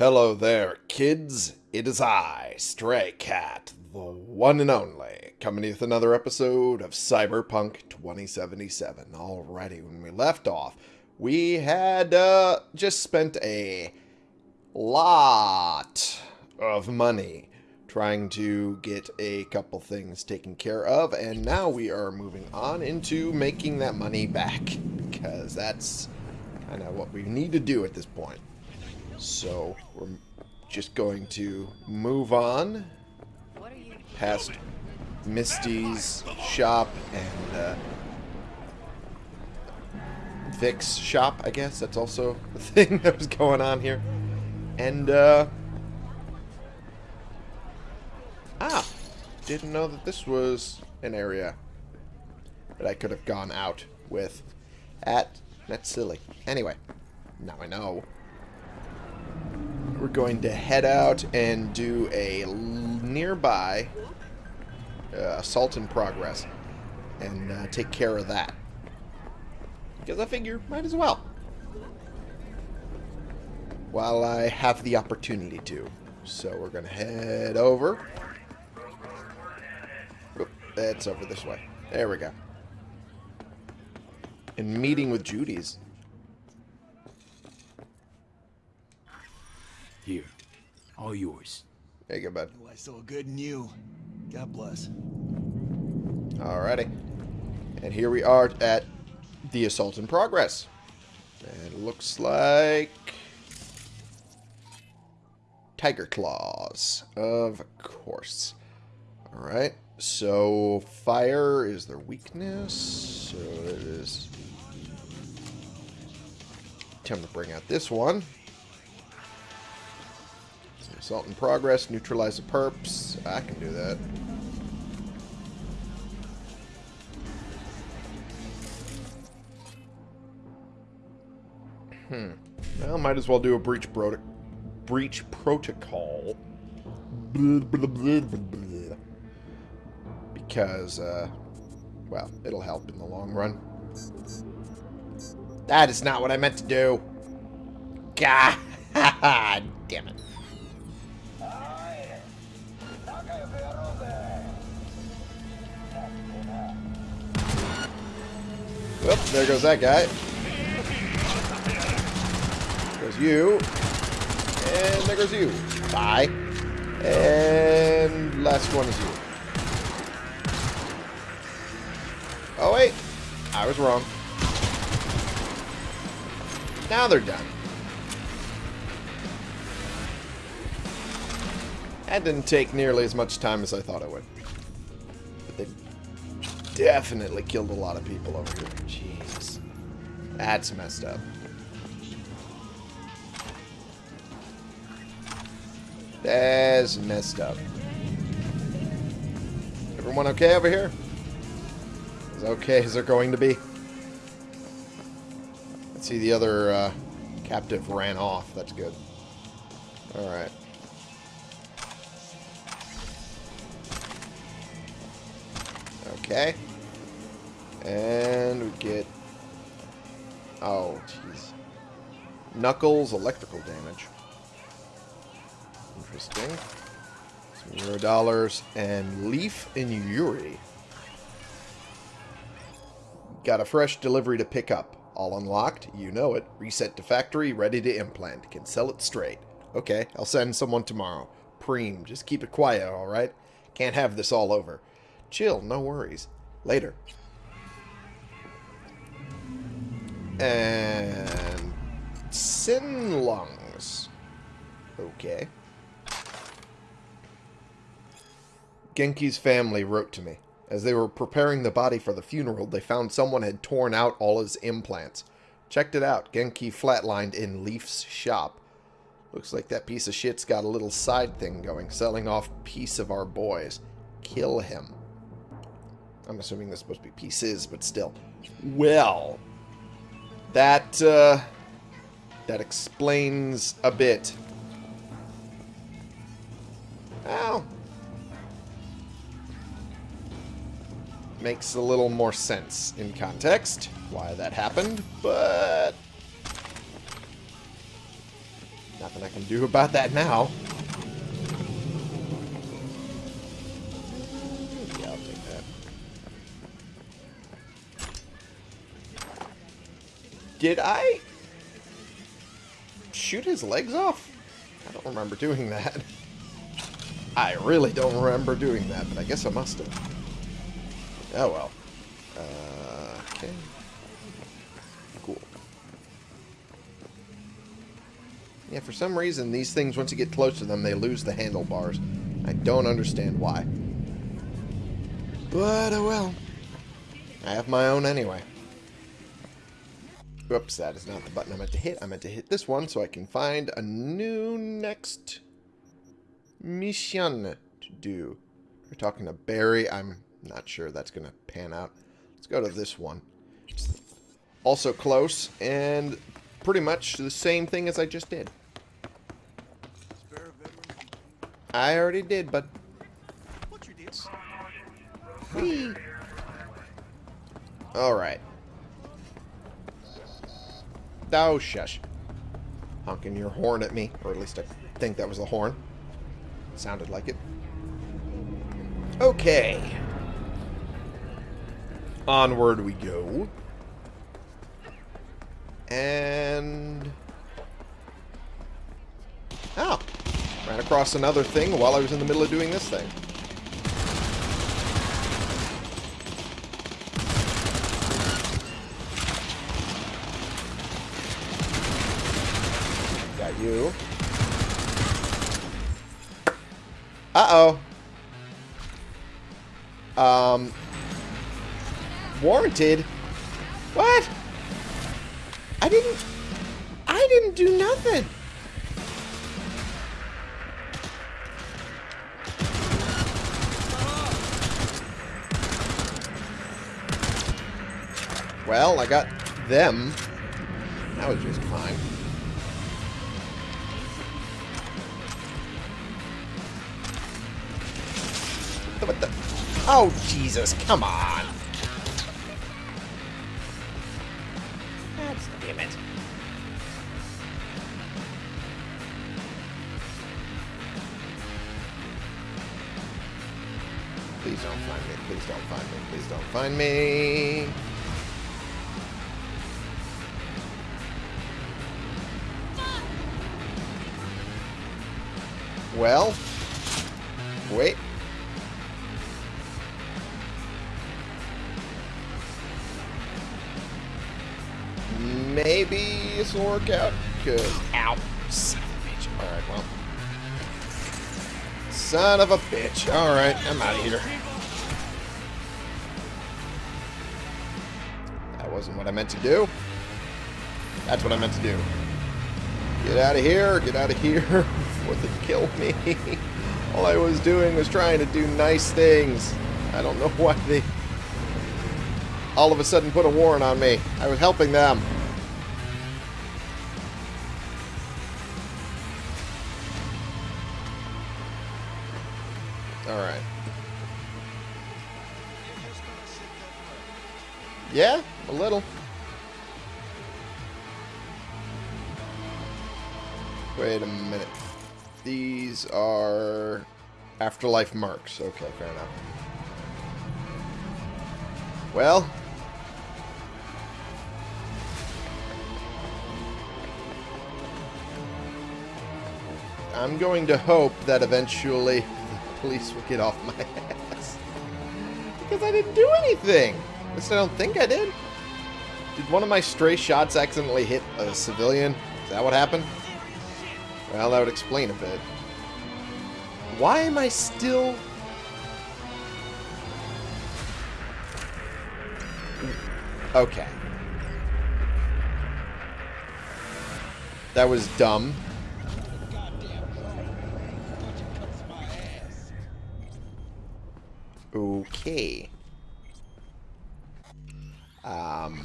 Hello there, kids. It is I, Stray Cat, the one and only, coming with another episode of Cyberpunk 2077. Alrighty, when we left off, we had uh, just spent a lot of money trying to get a couple things taken care of, and now we are moving on into making that money back, because that's kind of what we need to do at this point. So we're just going to move on past Misty's shop and uh, Vik's shop, I guess. That's also the thing that was going on here. And, uh... Ah! Didn't know that this was an area that I could have gone out with at. That's silly. Anyway, now I know. We're going to head out and do a nearby uh, assault in progress and uh, take care of that. Because I figure, might as well. While I have the opportunity to. So we're going to head over. Oop, it's over this way. There we go. And meeting with Judy's. Here. All yours. There you go, bud. Oh, I saw good in you. God bless. Alrighty. And here we are at the assault in progress. And it looks like... Tyger Claws. Of course. Alright. So, fire is their weakness. So it is... Time to bring out this one. Assault in progress. Neutralize the perps. I can do that. Hmm. Well, might as well do a breach proto breach protocol. Blah, blah, blah, because, uh, well, it'll help in the long run. That is not what I meant to do. God damn it. Whoop, there goes that guy. There's you. And there goes you. Bye. And last one is you. Oh, wait. I was wrong. Now they're done. That didn't take nearly as much time as I thought it would. Definitely killed a lot of people over here. Jeez. That's messed up. That's messed up. Everyone okay over here? As okay as they're going to be? Let's see, the other uh, captive ran off. That's good. Alright. Okay. And we get... Oh, jeez. Knuckles electrical damage. Interesting. Some Euro dollars and Leaf and Yuri. Got a fresh delivery to pick up. All unlocked, you know it. Reset to factory, ready to implant. Can sell it straight. Okay, I'll send someone tomorrow. Preem, just keep it quiet, alright? Can't have this all over. Chill, no worries. Later. And... Sin Lungs. Okay. Genki's family wrote to me. As they were preparing the body for the funeral, they found someone had torn out all his implants. Checked it out. Genki flatlined in Leaf's shop. Looks like that piece of shit's got a little side thing going, selling off piece of our boys. Kill him. I'm assuming this supposed to be pieces, but still. Well, that, uh, that explains a bit. Well, makes a little more sense in context why that happened, but Nothing I can do about that now. Did I shoot his legs off? I don't remember doing that. I really don't remember doing that, but I guess I must have. Oh well. Uh, okay. Cool. Yeah, for some reason, these things, once you get close to them, they lose the handlebars. I don't understand why. But, oh well. I have my own anyway. Whoops, that is not the button I meant to hit. I meant to hit this one so I can find a new next mission to do. We're talking to Barry. I'm not sure that's going to pan out. Let's go to this one. Also close, and pretty much the same thing as I just did. I already did, but... Whee! Alright. Oh, shush. Honking your horn at me, or at least I think that was the horn. Sounded like it. Okay. Onward we go. And... Oh. Ran across another thing while I was in the middle of doing this thing. Got you. Uh-oh. Um... Warranted? What? I didn't... I didn't do nothing. Well, I got them. That was just fine. What the? Oh, Jesus, come on. That's damn it. Please don't find me. Please don't find me. Please don't find me. Well, wait. Maybe this will work out. Cause, ow, son of a bitch. All right, well, son of a bitch. All right, I'm out of here. That wasn't what I meant to do. That's what I meant to do. Get out of here, get out of here before they kill me. All I was doing was trying to do nice things. I don't know why they all of a sudden put a warrant on me. I was helping them. These are afterlife marks. Okay, fair enough. Well. I'm going to hope that eventually the police will get off my ass. Because I didn't do anything. At least I don't think I did. Did one of my stray shots accidentally hit a civilian? Is that what happened? Well, that would explain a bit. Why am I still... Okay. That was dumb. Okay. Um...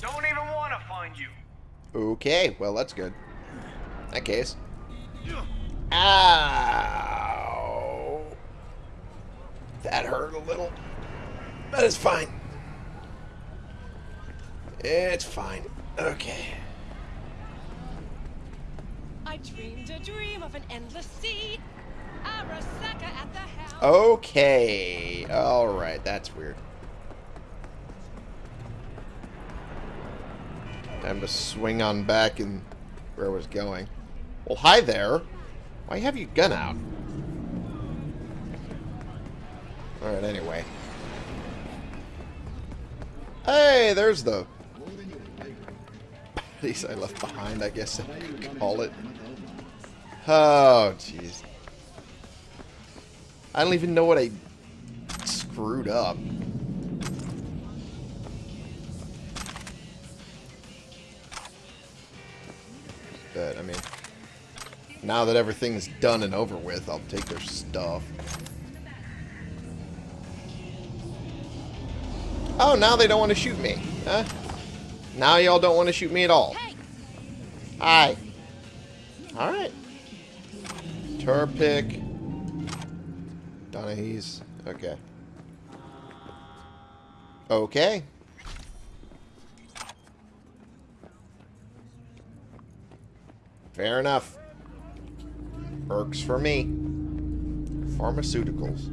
Don't even want to find you. Okay, well that's good. In that case. Ow! That hurt a little. But it's fine. It's fine. Okay. I dreamed a dream of an endless sea. Arasaka at the helm. Okay. Alright, that's weird. Time to swing on back and where I was going. Well, hi there. Why have you gun out? Alright, anyway. Hey, there's the bodies I left behind, I guess I could call it. Oh, jeez. I don't even know what I screwed up. But, I mean, now that everything's done and over with, I'll take their stuff. Oh, now they don't want to shoot me. Huh? Now y'all don't want to shoot me at all. Hi. Alright. Turpic. Donahue. Okay. Okay. Fair enough. Works for me. Pharmaceuticals.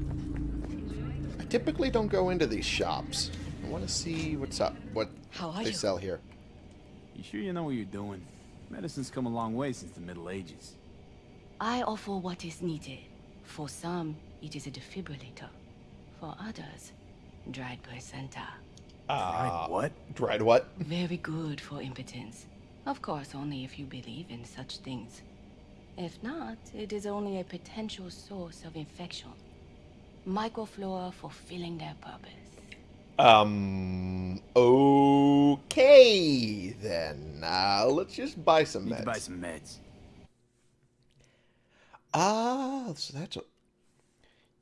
I typically don't go into these shops. I want to see what's up, what How are they you? sell here. You sure you know what you're doing? Medicine's come a long way since the Middle Ages. I offer what is needed. For some, it is a defibrillator. For others, dried placenta. right, what? Dried what? Very good for impotence. Of course, only if you believe in such things. If not, it is only a potential source of infection. Microflora fulfilling their purpose. Um. Okay, then. Uh, let's just buy some Need to buy some meds. Ah, so that's a.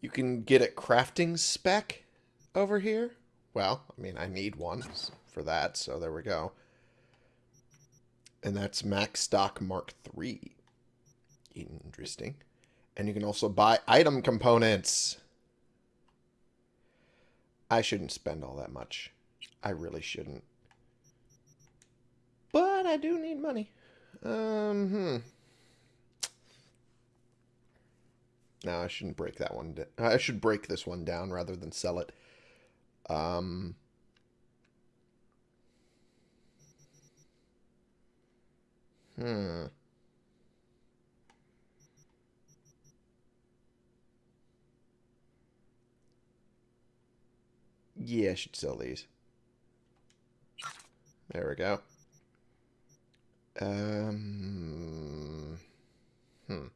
You can get a crafting spec over here. Well, I mean, I need one for that, so there we go. And that's MaxDoc Mark III. Interesting. And you can also buy item components. I shouldn't spend all that much. I really shouldn't. But I do need money. Um, hmm. No, I shouldn't break that one. I should break this one down rather than sell it. Um. Hmm. Yeah, I should sell these. There we go. Um. Hmm. I'm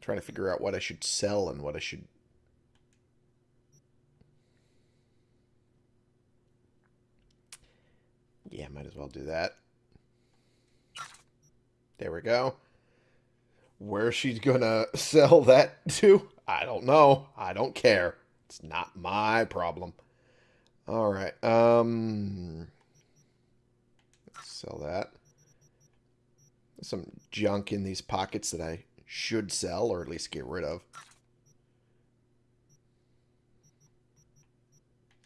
trying to figure out what I should sell and what I should. Yeah, might as well do that. There we go. Where she's gonna sell that to? I don't know. I don't care. It's not my problem. All right. Um. Let's sell that. There's some junk in these pockets that I should sell or at least get rid of.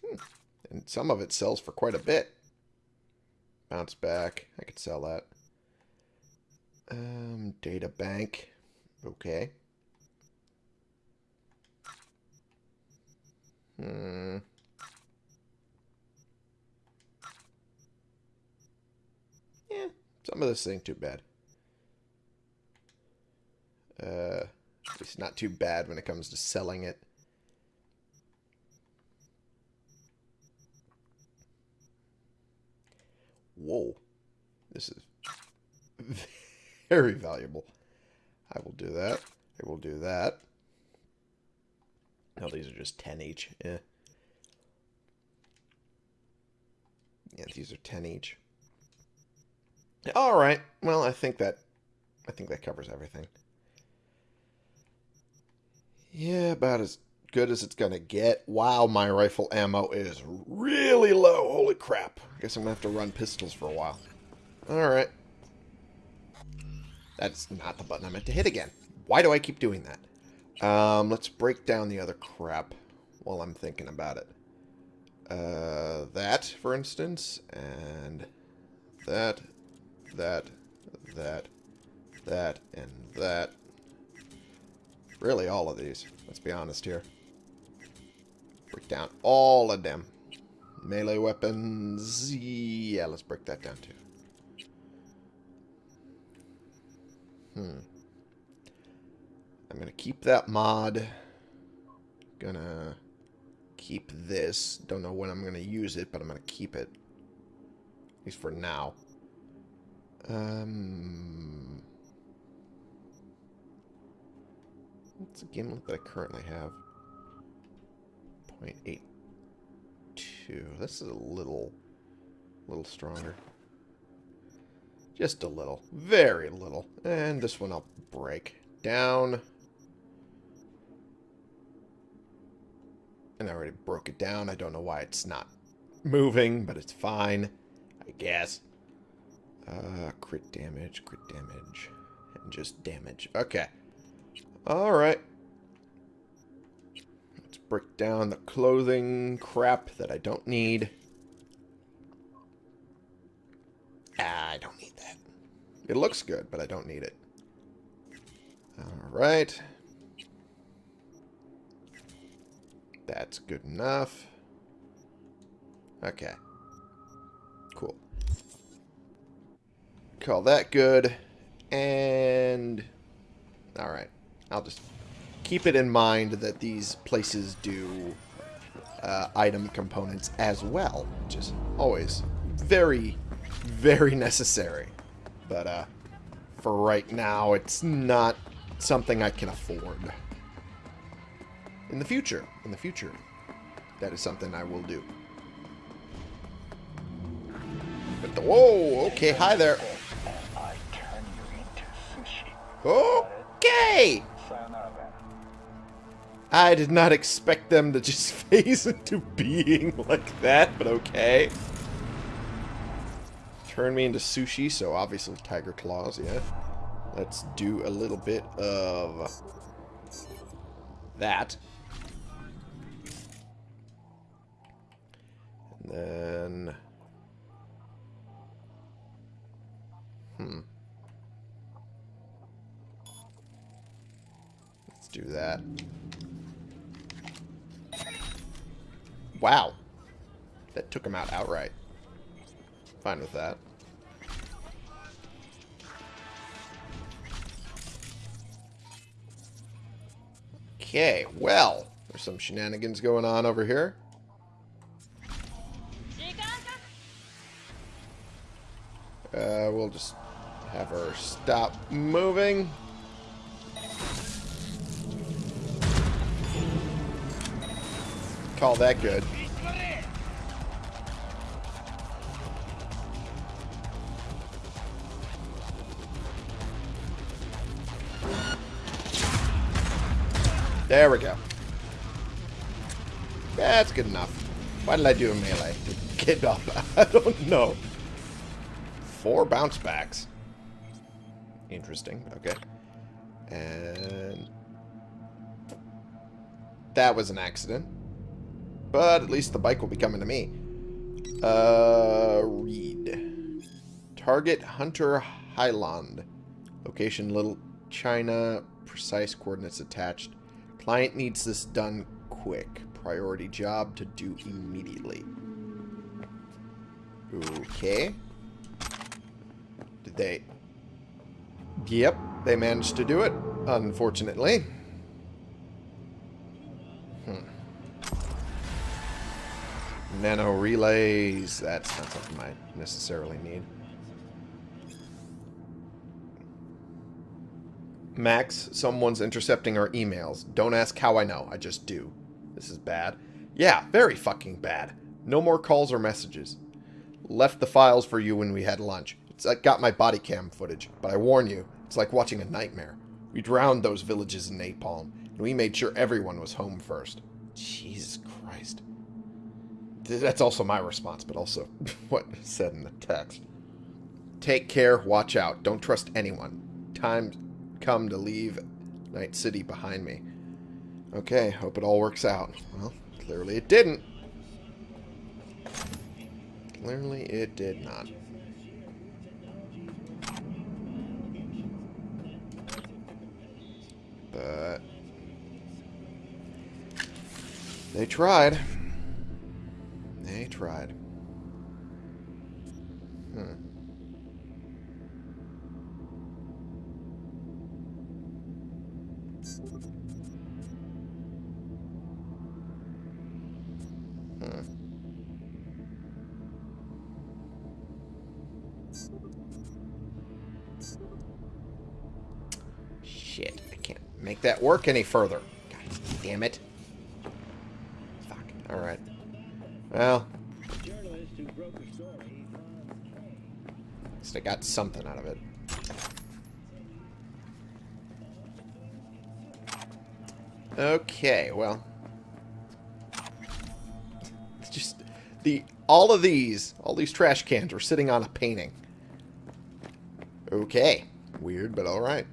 Hmm. And some of it sells for quite a bit. Bounce back. I could sell that. Um, data bank. Okay. Hmm. Yeah, some of this ain't too bad. Uh, least not too bad when it comes to selling it. Whoa. This is very valuable. I will do that. I will do that. No, these are just 10 each. Yeah. Yeah, these are 10 each. All right. Well, I think that I think that covers everything. Yeah, about as good as it's gonna get. Wow, my rifle ammo is really low. Holy crap. I guess I'm gonna have to run pistols for a while. Alright. That's not the button I meant to hit again. Why do I keep doing that? Um, let's break down the other crap while I'm thinking about it. Uh, that, for instance, and that, that, that, that, and that. Really, all of these. Let's be honest here. Break down all of them. Melee weapons. Yeah, let's break that down too. Hmm. I'm going to keep that mod. Gonna keep this. Don't know when I'm going to use it, but I'm going to keep it. At least for now. Um, what's the gimlet that I currently have? 0.82. This is a little, a little stronger. Just a little. Very little. And this one I'll break down. And I already broke it down. I don't know why it's not moving, but it's fine. I guess. Uh, crit damage, crit damage, and just damage. Okay. Alright. Let's break down the clothing crap that I don't need. Ah, I don't need. It looks good, but I don't need it. Alright. That's good enough. Okay. Cool. Call that good. And... Alright. I'll just keep it in mind that these places do uh, item components as well. Which is always very, very necessary. But uh, for right now, it's not something I can afford. In the future, in the future, that is something I will do. But the, whoa, okay, hi there. Okay! I did not expect them to just phase into being like that, but okay. Turn me into sushi, so obviously Tyger Claws, yeah. Let's do a little bit of that. And then... Hmm. Let's do that. Wow. That took him out outright. Fine with that. Okay, well, there's some shenanigans going on over here. Uh, we'll just have her stop moving. Call that good. There we go. That's good enough. Why did I do a melee? Get off. I don't know. Four bounce backs. Interesting. Okay. And... That was an accident. But at least the bike will be coming to me. Uh, read. Target Hunter Highland. Location Little China. Precise coordinates attached. Client needs this done quick. Priority job to do immediately. Okay. Did they... Yep, they managed to do it, unfortunately. Hmm. Nano relays, that's not something I necessarily need. Max, someone's intercepting our emails. Don't ask how I know, I just do. This is bad. Yeah, very fucking bad. No more calls or messages. Left the files for you when we had lunch. It's I got my body cam footage, but I warn you, it's like watching a nightmare. We drowned those villages in napalm, and we made sure everyone was home first. Jesus Christ. That's also my response, but also what said in the text. Take care, watch out, don't trust anyone. Time come to leave Night City behind me. Okay, hope it all works out. Well, clearly it didn't. Clearly it did not. But... They tried. They tried. Hmm. Shit, I can't make that work any further. God damn it. Fuck. Alright. Well. At least I got something out of it. Okay, well. It's just the all of these, all these trash cans were sitting on a painting. Okay. Weird, but alright.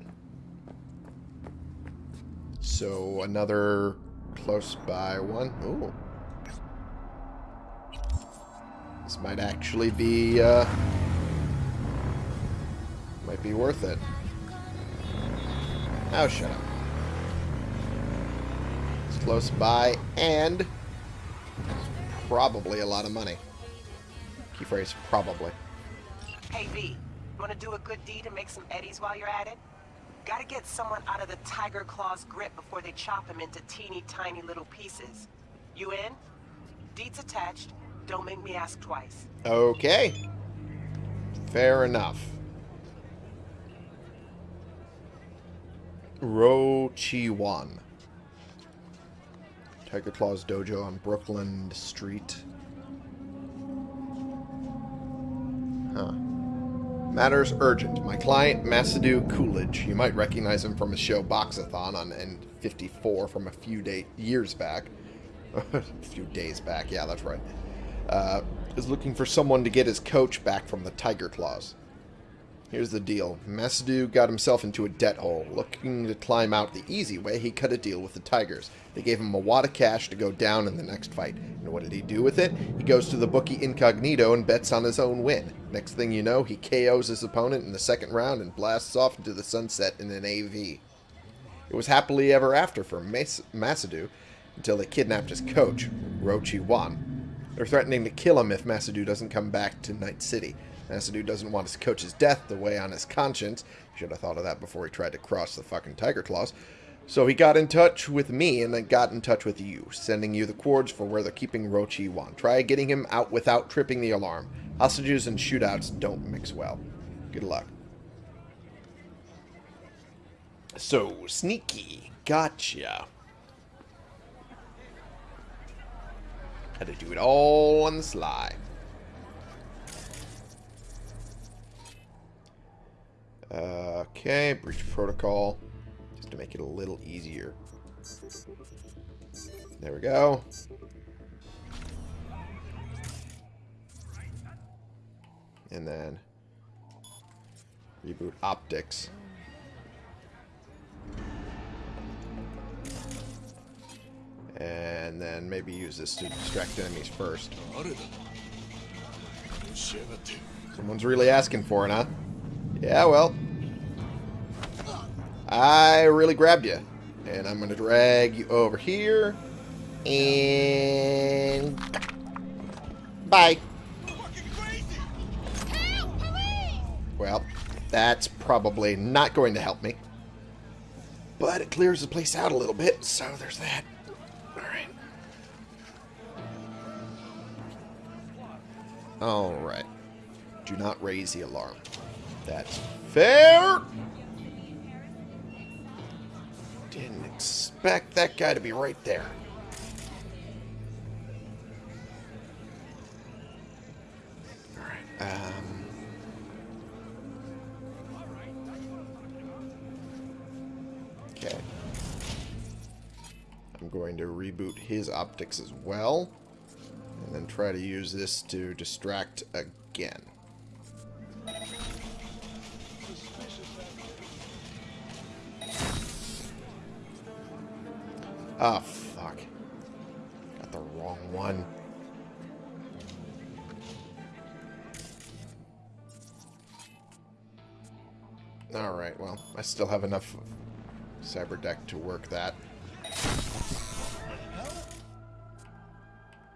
So another close by one. Ooh. This might actually be uh might be worth it. Oh, shut up. Close by and probably a lot of money. Key phrase, probably. Hey V, wanna do a good deed and make some eddies while you're at it? Gotta get someone out of the Tyger Claw's grip before they chop him into teeny tiny little pieces. You in? Deeds attached. Don't make me ask twice. Okay. Fair enough. Ro Chi Wan. Tyger Claws Dojo on Brooklyn Street. Huh. Matters urgent. My client, Masadu Coolidge. You might recognize him from his show Boxathon on N54 from a few day years back. a few days back, yeah, that's right. Uh, is looking for someone to get his coach back from the Tyger Claws. Here's the deal. Masadu got himself into a debt hole. Looking to climb out the easy way, he cut a deal with the Tigers. They gave him a wad of cash to go down in the next fight. And what did he do with it? He goes to the bookie incognito and bets on his own win. Next thing you know, he KOs his opponent in the second round and blasts off into the sunset in an AV. It was happily ever after for Mas- Masadu until they kidnapped his coach, Rochi Wan. They're threatening to kill him if Masadu doesn't come back to Night City. Masadu doesn't want his coach's death to weigh on his conscience. He should have thought of that before he tried to cross the fucking Tyger Claws. So he got in touch with me and then got in touch with you, sending you the cords for where they're keeping Rochi Wan. Try getting him out without tripping the alarm. Hostages and shootouts don't mix well. Good luck. So, sneaky. Gotcha. Had to do it all on the sly. Okay, breach protocol. Just to make it a little easier. There we go. And then reboot optics. And then maybe use this to distract enemies first. Someone's really asking for it, huh? Yeah, well. I really grabbed you. And I'm going to drag you over here. And... Bye. Well, that's probably not going to help me. But it clears the place out a little bit, so there's that. Alright. Alright. Do not raise the alarm. That's fair. Expect that guy to be right there. Alright, um... Okay. I'm going to reboot his optics as well. And then try to use this to distract again. Oh, fuck. Got the wrong one. Alright, well, I still have enough cyber deck to work that.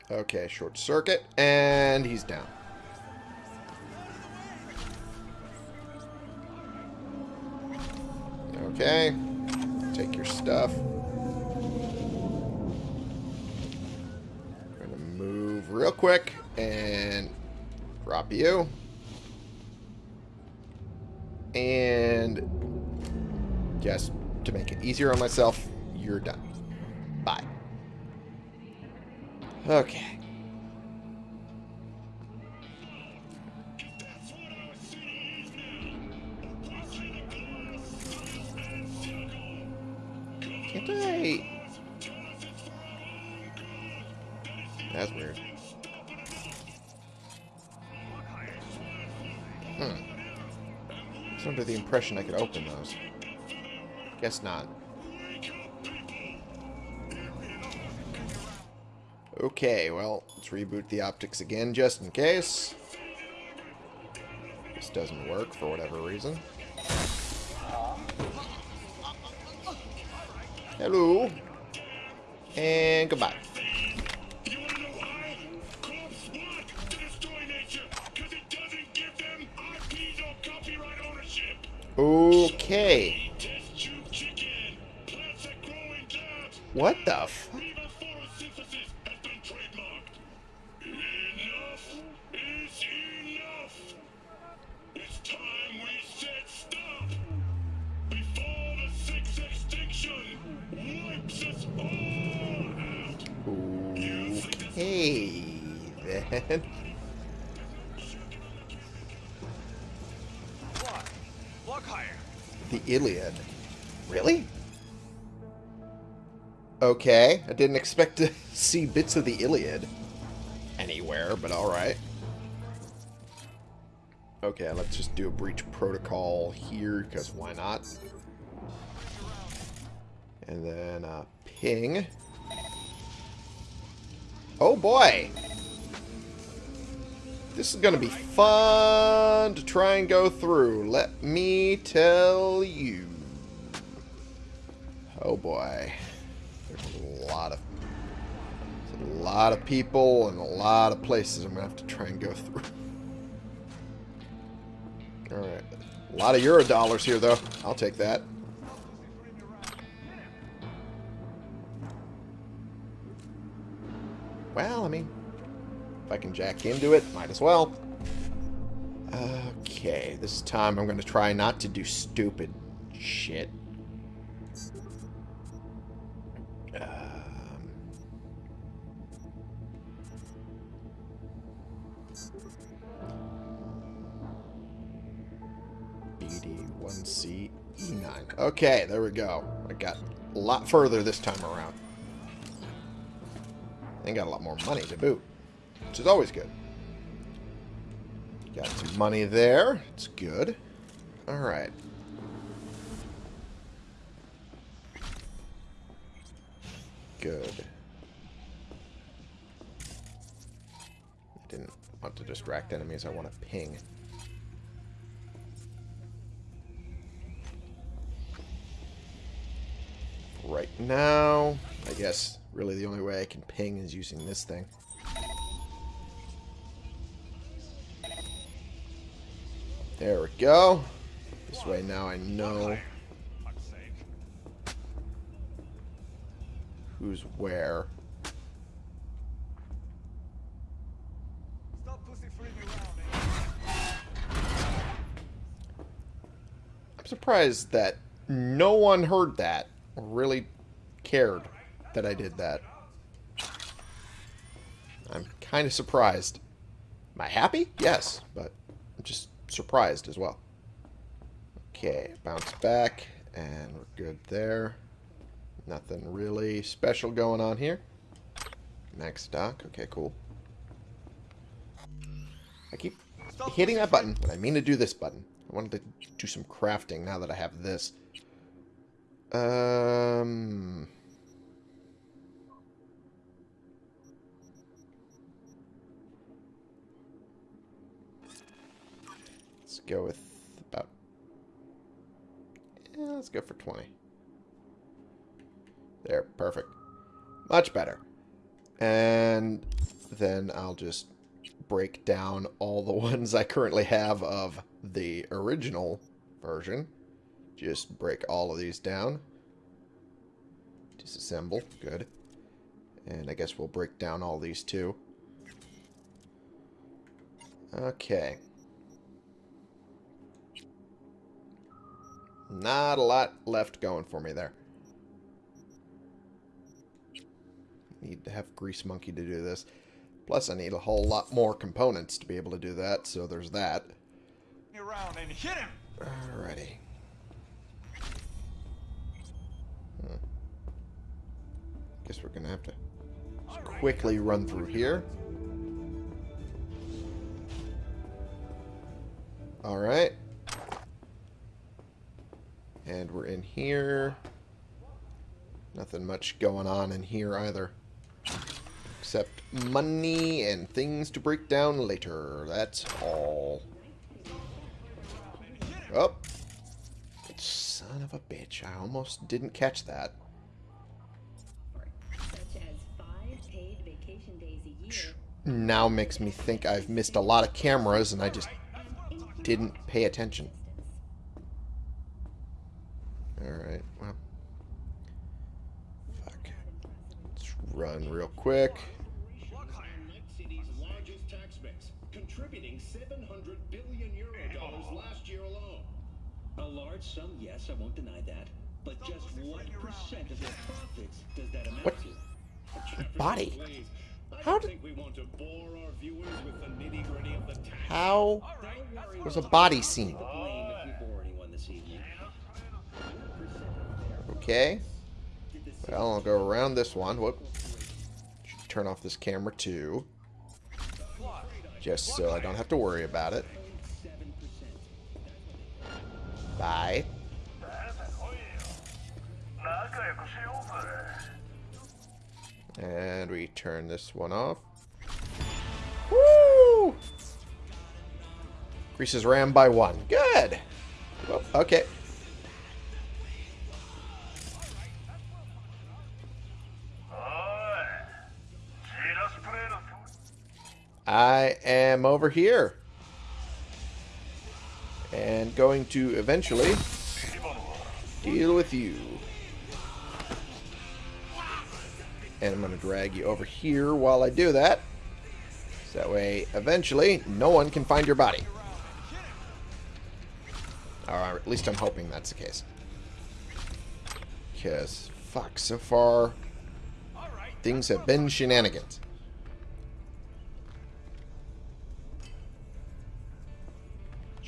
Okay, short circuit, and he's down. Okay, take your stuff. Gonna move real quick and you. And just to make it easier on myself, you're done. Bye. Okay. I could open those. Guess not. Okay, well, let's reboot the optics again just in case. This doesn't work for whatever reason. Hello. And goodbye. Okay. What the f- Okay, then. Iliad. Really? Okay, I didn't expect to see bits of the Iliad anywhere, but alright. Okay, let's just do a breach protocol here, because why not? And then uh, ping. Oh boy! This is going to be fun to try and go through, let me tell you. Oh boy. There's a lot of a lot of people and a lot of places I'm going to have to try and go through. Alright. A lot of euro dollars here, though. I'll take that. Well, I mean, if I can jack into it, might as well. Okay, this time I'm going to try not to do stupid shit. Um, BD1C E9. Okay, there we go. I got a lot further this time around. And got a lot more money to boot, which is always good. Got some money there. It's good. Alright. Good. I didn't want to distract enemies. I want to ping. Right now, I guess really the only way I can ping is using this thing. There we go. This way now I know who's where. Stop pussyfooting around? I'm surprised that no one heard that or really cared that I did that. I'm kind of surprised. Am I happy? Yes, but I'm just surprised as well. Okay, bounce back, and we're good there. Nothing really special going on here. MaxDoc, okay, cool. I keep hitting that button when I mean to do this button. I wanted to do some crafting now that I have this. Um... go with about... Yeah, let's go for 20. There, perfect. Much better. And then I'll just break down all the ones I currently have of the original version. Just break all of these down. Disassemble. Good. And I guess we'll break down all these too. Okay. Not a lot left going for me there. Need to have Grease Monkey to do this. Plus, I need a whole lot more components to be able to do that, so there's that. Around and hit him. Alrighty. Hmm. Guess we're gonna have to quickly run through here. Alright. And we're in here. Nothing much going on in here either. Except money and things to break down later. That's all. Oh. Son of a bitch. I almost didn't catch that. Now makes me think I've missed a lot of cameras and I just didn't pay attention. Alright, well. Fuck. Let's run real quick. Night City's largest tax base, contributing 700 billion euro dollars last year alone. A large sum, yes, I won't deny that. But just what percent of their profits does that amount What? to? Body. How don't did- think we want to bore our viewers with the nitty-gritty of the tax. How Don't worry, was a I'll body scene? Okay. Well, I'll go around this one. Whoop. Turn off this camera too. Just so I don't have to worry about it. Bye. And we turn this one off. Woo! Increases RAM by one. Good. Well, okay. I am over here. And going to eventually deal with you. And I'm going to drag you over here while I do that. So that way, eventually, no one can find your body. Or at least I'm hoping that's the case. Because, fuck, so far, things have been shenanigans.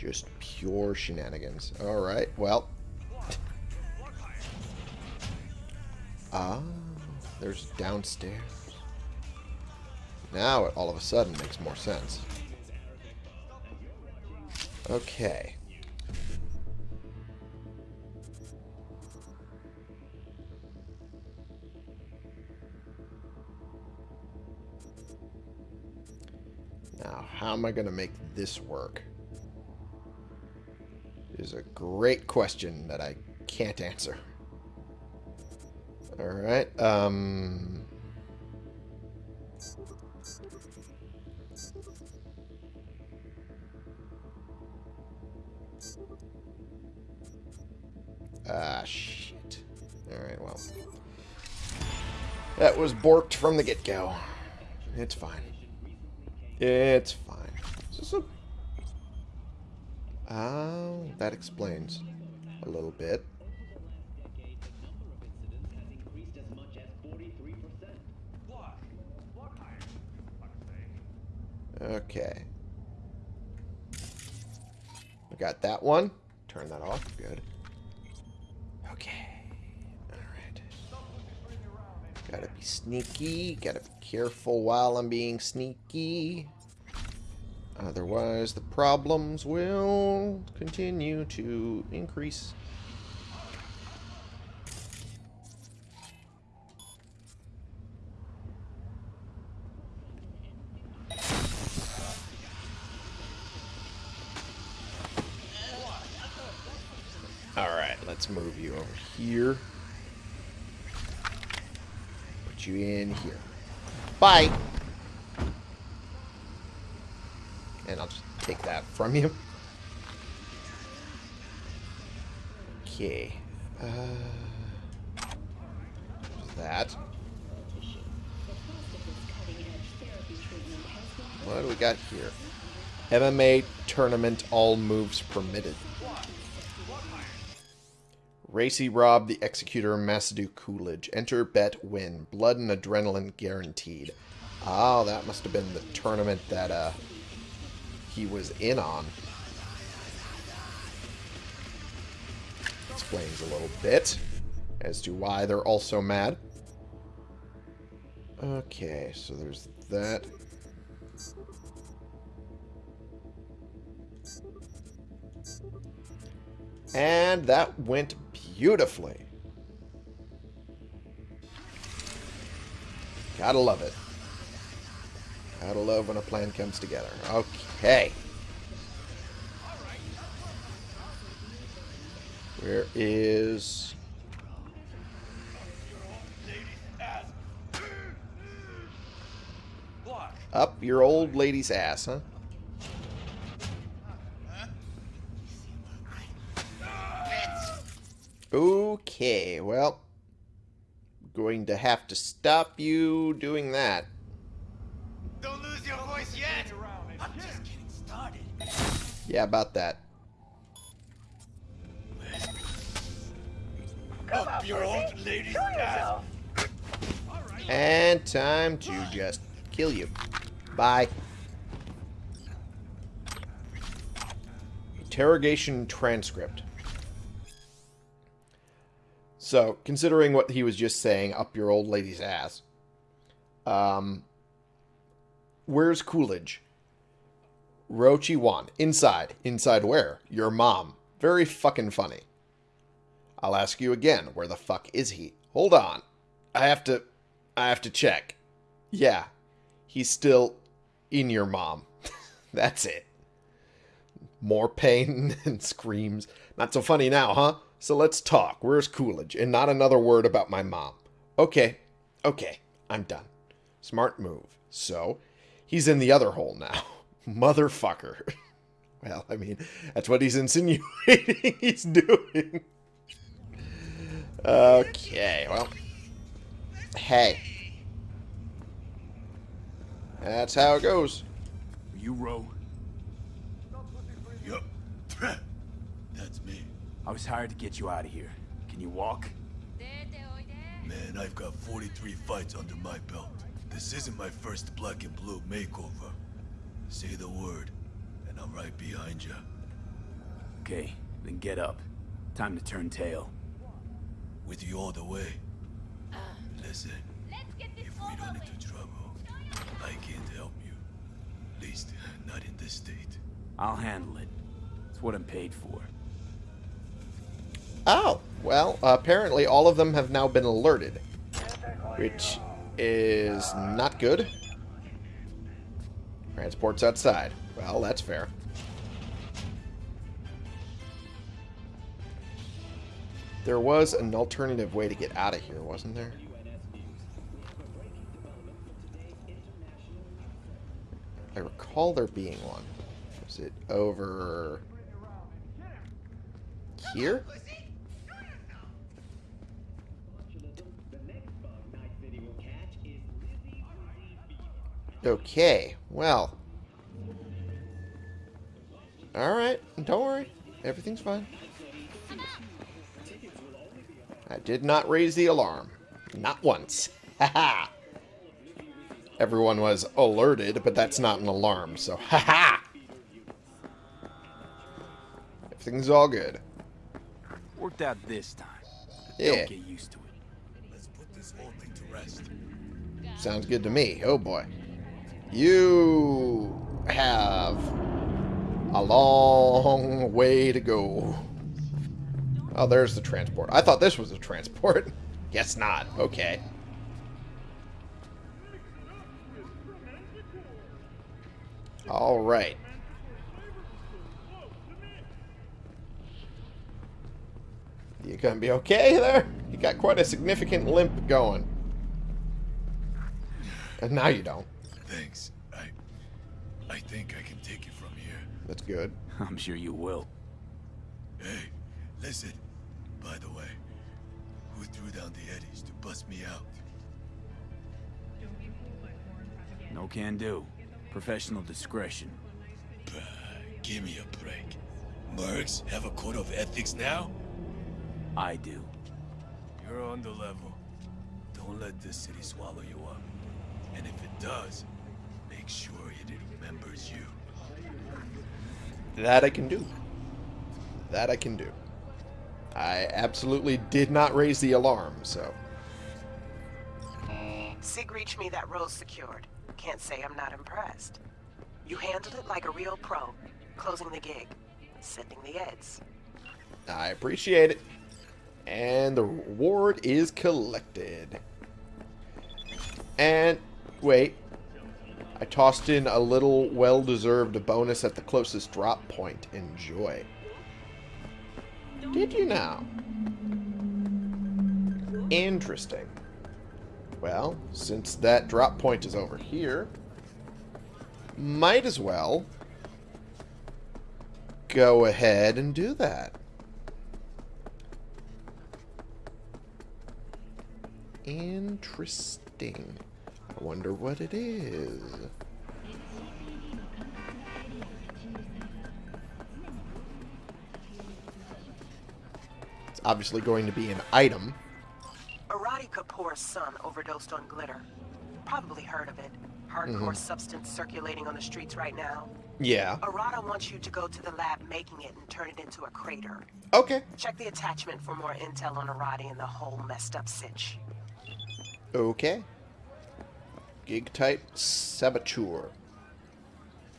Just pure shenanigans. Alright, well. Ah, there's downstairs. Now it all of a sudden makes more sense. Okay. Now, how am I going to make this work? Is a great question that I can't answer. Alright, um... Ah, shit. Alright, well. That was borked from the get-go. It's fine. It's fine. Is this a... Oh, that explains a little bit. Okay. We got that one. Turn that off. Good. Okay. Alright. Gotta be sneaky. Gotta be careful while I'm being sneaky. Otherwise, the problems will continue to increase. Alright, let's move you over here. Put you in here. Bye! From you. Okay. Uh, that. What do we got here? MMA tournament, all moves permitted. Racy Rob, the Executor, Masadu Coolidge. Enter, bet, win. Blood and adrenaline guaranteed. Oh, that must have been the tournament that uh, he was in on. Explains a little bit as to why they're also mad. Okay, so there's that. And that went beautifully. Gotta love it. Gotta love when a plan comes together. Okay. Where is... Up your old lady's ass, huh? Okay, well, going to have to stop you doing that. Yeah, about that. Up your old lady's ass. And time to just kill you. Bye. Interrogation transcript. So, considering what he was just saying, up your old lady's ass. Um, where's Coolidge? Rochi Wan. Inside. Inside where? Your mom. Very fucking funny. I'll ask you again. Where the fuck is he? Hold on. I have to... I have to check. Yeah. He's still in your mom. That's it. More pain and screams. Not so funny now, huh? So let's talk. Where's Coolidge? And not another word about my mom. Okay. Okay. I'm done. Smart move. So, he's in the other hole now. Motherfucker. well, I mean, that's what he's insinuating he's doing. Okay, well. Hey. That's how it goes. You row. Yup. That's me. I was hired to get you out of here. Can you walk? Man, I've got 43 fights under my belt. This isn't my first black and blue makeover. Say the word, and I'm right behind you. Okay, then get up. Time to turn tail. With you all the way. Listen, if we run into trouble, I can't help you. At least, not in this state. I'll handle it. It's what I'm paid for. Oh, well, apparently all of them have now been alerted. Which is not good. Transport's outside. Well, that's fair. There was an alternative way to get out of here, wasn't there? I recall there being one. Was it over here? Okay, well. Alright, don't worry. Everything's fine. I did not raise the alarm. Not once. Haha! Everyone was alerted, but that's not an alarm, so ha haha! Everything's all good. Worked out this time. Yeah. Don't get used to it. Let's put this whole thing to rest. Sounds good to me. Oh boy. You have a long way to go. Oh, there's the transport. I thought this was a transport. Guess not. Okay. All right. The gonna be okay there? You got quite a significant limp going. And now you don't. Thanks. I... I think I can take it from here. That's good. I'm sure you will. Hey, listen. By the way, who threw down the eddies to bust me out? No can do. Professional discretion. Bah, give me a break. Mercs have a code of ethics now? I do. You're on the level. Don't let this city swallow you up. And if it does, make sure it remembers you. That I can do. That I can do. I absolutely did not raise the alarm, so... Sig reached me that road's secured. Can't say I'm not impressed. You handled it like a real pro, closing the gig, sending the eds. I appreciate it. And the reward is collected. And, wait. I tossed in a little well-deserved bonus at the closest drop point. Enjoy. Did you now? Interesting. Well, since that drop point is over here, might as well go ahead and do that. Interesting. I wonder what it is. It's obviously going to be an item. Arati Kapoor's son overdosed on glitter. Probably heard of it. Hardcore mm-hmm. substance circulating on the streets right now. Yeah. Arati wants you to go to the lab making it and turn it into a crater. Okay. Check the attachment for more intel on Arati and the whole messed up sitch. Okay. Gig type saboteur.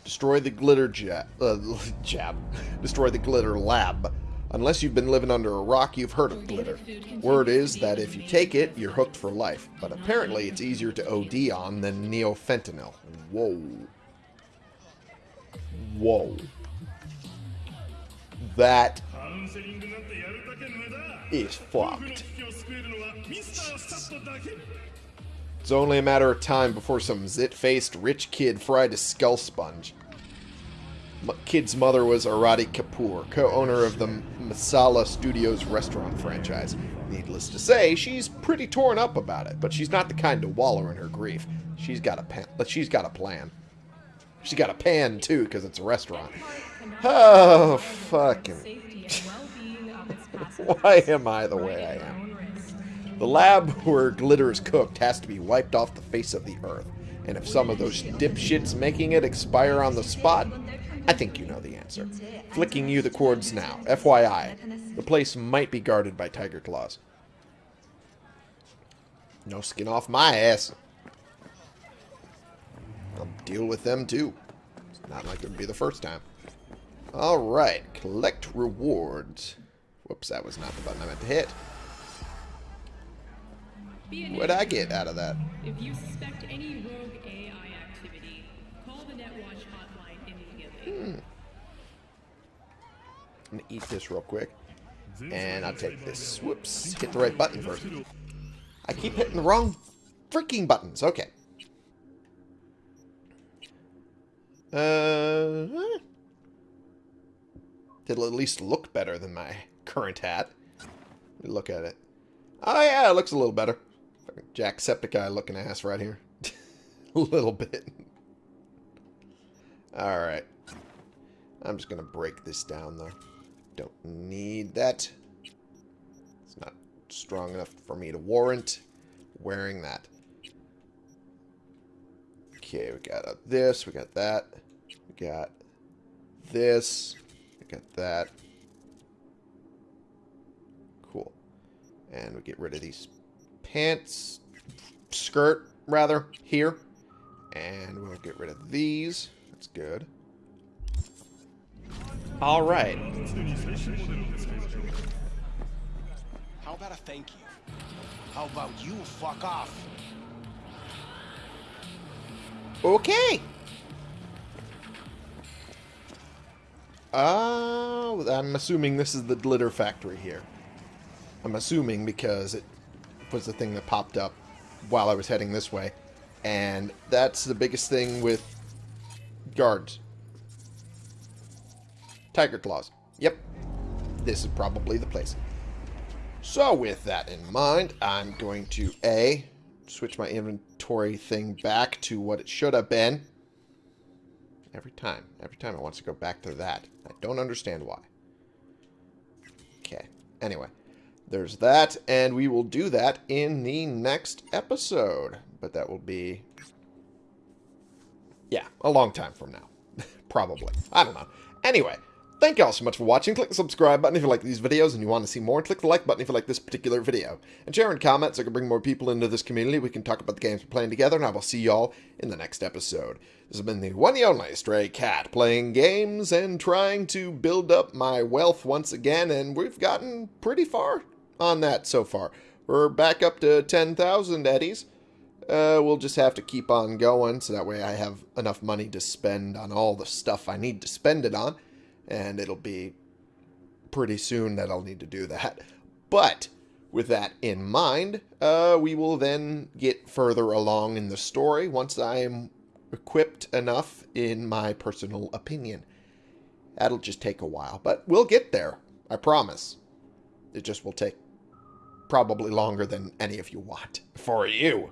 Destroy the glitter jab. Uh, jab. Destroy the glitter lab. Unless you've been living under a rock, you've heard of glitter. Word is that if you take it, you're hooked for life. But apparently it's easier to OD on than neofentanyl. Whoa. Whoa. That is fucked. It's only a matter of time before some zit-faced rich kid fried a skull sponge. M kid's mother was Arati Kapoor, co-owner of the Masala Studios restaurant franchise. Needless to say, she's pretty torn up about it, but she's not the kind to wallow in her grief. She's got a pan. She's got a plan. She's got a pan too, because it's a restaurant. Oh, fucking. Why am I the way I am? The lab where glitter is cooked has to be wiped off the face of the earth. And if some of those dipshits making it expire on the spot, I think you know the answer. Flicking you the cords now. FYI, the place might be guarded by Tyger Claws. No skin off my ass. I'll deal with them too. It's not like it would be the first time. Alright, collect rewards. Whoops, that was not the button I meant to hit. What'd I get out of that? If you suspect any rogue AI activity, call the NetWatch hotline immediately. Hmm. I'm gonna eat this real quick. And I'll take this. Whoops. Hit the right button first. I keep hitting the wrong freaking buttons. Okay. Uh, it'll at least look better than my current hat. Look at it. Oh yeah, it looks a little better. Jacksepticeye looking ass right here. a little bit. Alright. I'm just going to break this down, though. Don't need that. It's not strong enough for me to warrant wearing that. Okay, we got this, we got that, we got this, we got that. Cool. And we get rid of these pants, skirt, rather, here. And we'll get rid of these. That's good. All right. How about a thank you? How about you fuck off? Okay. Oh, I'm assuming this is the glitter factory here. I'm assuming because it was the thing that popped up while I was heading this way. And that's the biggest thing with guards. Tyger Claws. Yep. This is probably the place. So with that in mind, I'm going to A, switch my inventory thing back to what it should have been. Every time. Every time it wants to go back to that. I don't understand why. Okay. Anyway, there's that, and we will do that in the next episode. But that will be, yeah, a long time from now. Probably. I don't know. Anyway, Thank you all so much for watching. Click the subscribe button if you like these videos and you want to see more. Click the like button if you like this particular video. And share and comment so I can bring more people into this community. We can talk about the games we're playing together, and I will see y'all in the next episode. This has been the one and only Stray Cat, playing games and trying to build up my wealth once again, and we've gotten pretty far on that so far. We're back up to 10,000 eddies. Uh, we'll just have to keep on going, so that way I have enough money to spend on all the stuff I need to spend it on and it'll be pretty soon that I'll need to do that. But with that in mind, uh, we will then get further along in the story once I am equipped enough in my personal opinion. That'll just take a while, but we'll get there. I promise. It just will take probably longer than any of you want. For you.